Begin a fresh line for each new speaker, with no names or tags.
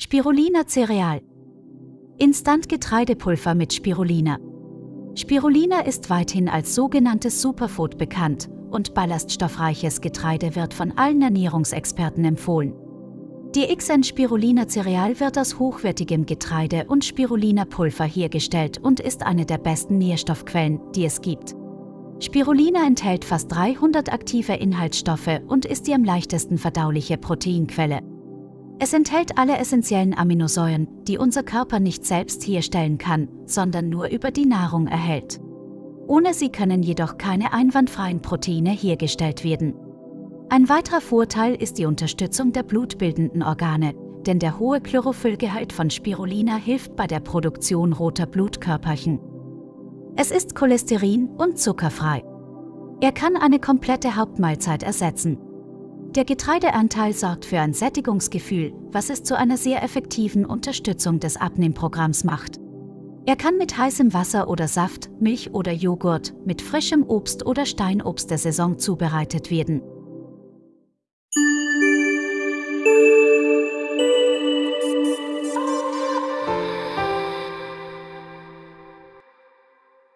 Spirulina Cereal. Instant-Getreidepulver mit Spirulina. Spirulina ist weithin als sogenanntes Superfood bekannt und ballaststoffreiches Getreide wird von allen Ernährungsexperten empfohlen. Die XN Spirulina Cereal wird aus hochwertigem Getreide und Spirulina Pulver hergestellt und ist eine der besten Nährstoffquellen, die es gibt. Spirulina enthält fast 300 aktive Inhaltsstoffe und ist die am leichtesten verdauliche Proteinquelle. Es enthält alle essentiellen Aminosäuren, die unser Körper nicht selbst herstellen kann, sondern nur über die Nahrung erhält. Ohne sie können jedoch keine einwandfreien Proteine hergestellt werden. Ein weiterer Vorteil ist die Unterstützung der blutbildenden Organe, denn der hohe Chlorophyllgehalt von Spirulina hilft bei der Produktion roter Blutkörperchen. Es ist cholesterin- und zuckerfrei. Er kann eine komplette Hauptmahlzeit ersetzen. Der Getreideanteil sorgt für ein Sättigungsgefühl, was es zu einer sehr effektiven Unterstützung des Abnehmprogramms macht. Er kann mit heißem Wasser oder Saft, Milch oder Joghurt, mit frischem Obst oder Steinobst der Saison zubereitet werden.